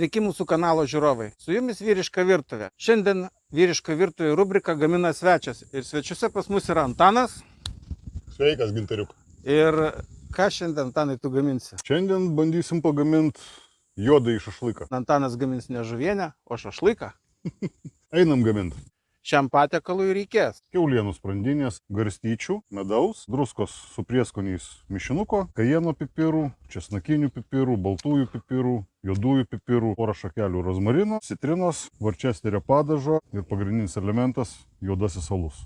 Sveiki mūsų kanalo žiūrovai. Su jumis vyriška virtuvė. Šiandien vyriška virtuvė rubrika gamina svečias. Ir svečiuose pas mus yra Antanas. Sveikas, Gintariuk. Ir ką šiandien, Antanai, tu gaminsi? Šiandien bandysim pagaminti juodą į šašlyką. Antanas gamins ne žuvienę, o šašlyką. Einam gaminti. Šiam patiekalui reikės Kiaulienų sprandinės, garstyčių, medaus, druskos su prieskoniais mišinuko, kajeno pipirų, česnakinių pipirų, baltųjų pipirų, juodųjų pipirų, porą šakelių rozmarino, citrinos, varčesterio padažo ir pagrindinis elementas - juodasis alus.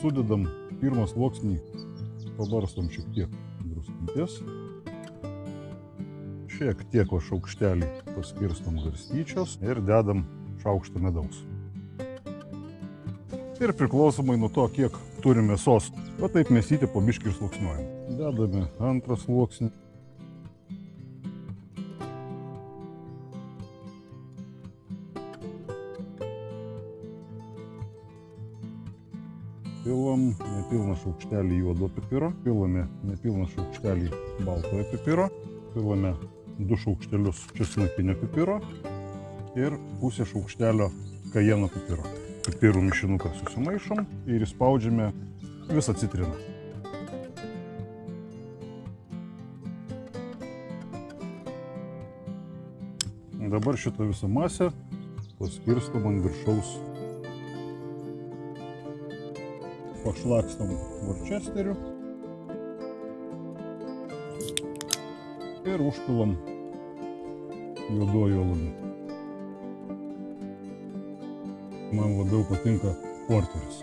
Sudedam pirmą sluoksnį, pabarstom šiek tiek druskytės. Šiek tiek va šaukštelį paskirstom garstyčios ir dedam šaukštą medaus. Ir priklausomai nuo to, kiek turime mėsos, va taip mėsyti po biškį ir sluoksniuojam. Dedame antrą sluoksnį. Pilam nepilną šaukštelį juodo pipiro, pilame nepilną šaukštelį baltojo pipiro, pilame du šaukštelius česnakinio pipiro ir pusę šaukštelio kajeno pipiro. Pipirų mišinuką susimaišom ir įspaudžiame visą citriną. Dabar šitą visą masę paskirstom ant viršaus pašlakstam worcesteriu ir užpilam juoduoju alumi. Man labiau patinka porteris.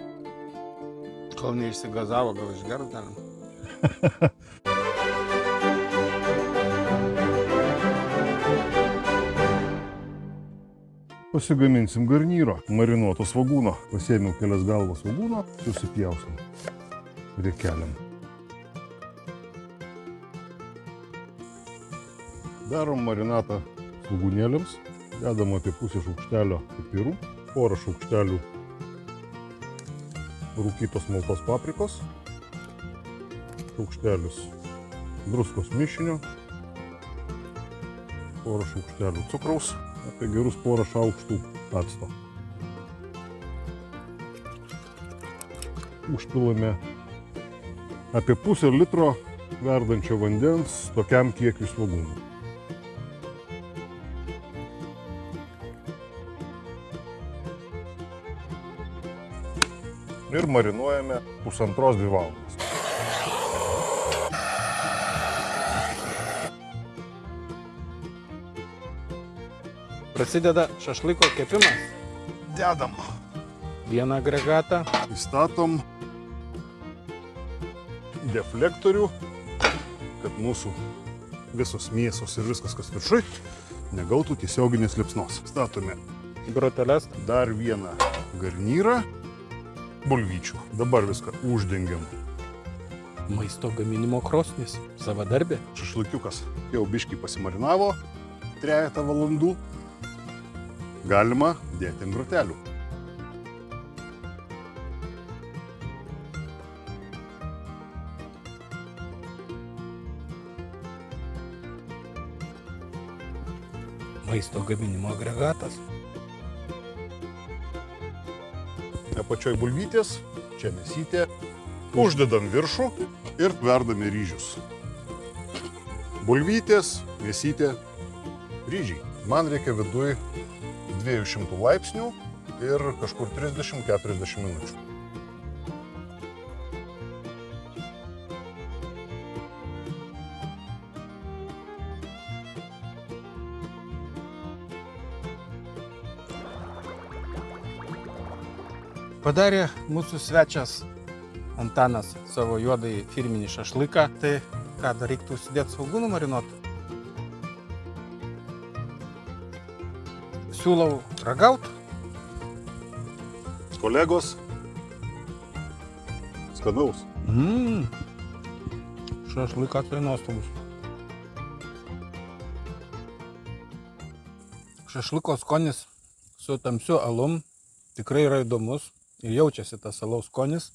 Kol neišsigazavo, gal išgert galim. Pasigaminsim garnyro, marinuoto svagūno. Pasėmiau kelias galvas svagūno, susipjausim riekeliam. Darom marinatą svagūnėliams, dedam apie pusę šaukštelio pipirų, porą šaukštelių rūkytos maltos paprikos, šaukštelis druskos mišinio, porą šaukštelių cukraus, apie gerus porą šaukštų acto. Užpilame apie pusę litro verdančio vandens tokiam kiekiui svagūnų. Ir marinuojame pusantros dvi valandas. Prasideda šašlyko kepimas. Dedam. Vieną agregatą. Įstatom deflektorių, kad mūsų visos mėsos ir viskas, kas viršui, negautų tiesioginės lipsnos. Statome Groteles. dar vieną garnyrą bulvyčių. Dabar viską uždengiam. Maisto gaminimo krosnis. Savadarbė. Šašlykiukas jau biškai pasimarinavo trejata valandų. Galima dėti ant grotelių. Maisto gaminimo agregatas. Apačioj bulvytės, čia mėsytė. Uždedam viršų ir verdame ryžius. Bulvytės, mėsytė, ryžiai. Man reikia viduj 200 laipsnių ir kažkur 30-40 minučių. Padarė mūsų svečias Antanas savo juodai firminį šašlyką. Tai ką dar reiktų užsidėti svagūnų marinuot? Siūlau ragaut. Kolegos, skanaus. Mmm. Šašlykas tai nuostabus. Šašlyko skonis su tamsiu alum Tikrai yra įdomus ir jaučiasi tas salaus skonis.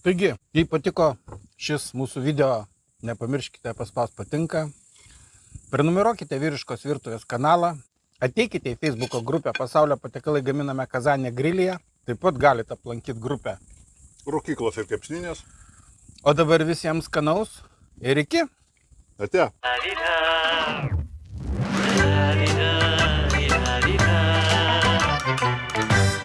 Taigi, jei patiko šis mūsų video, nepamirškite paspaus patinka. Prenumeruokite vyriškos virtuvės kanalą. Ateikite į Facebook grupę Pasaulio patiekalai gaminame Kazanė grilyje. Taip pat galite aplankyti grupę. Rūkyklos ir kepsninės. O dabar visiems skanaus ir iki. Ate.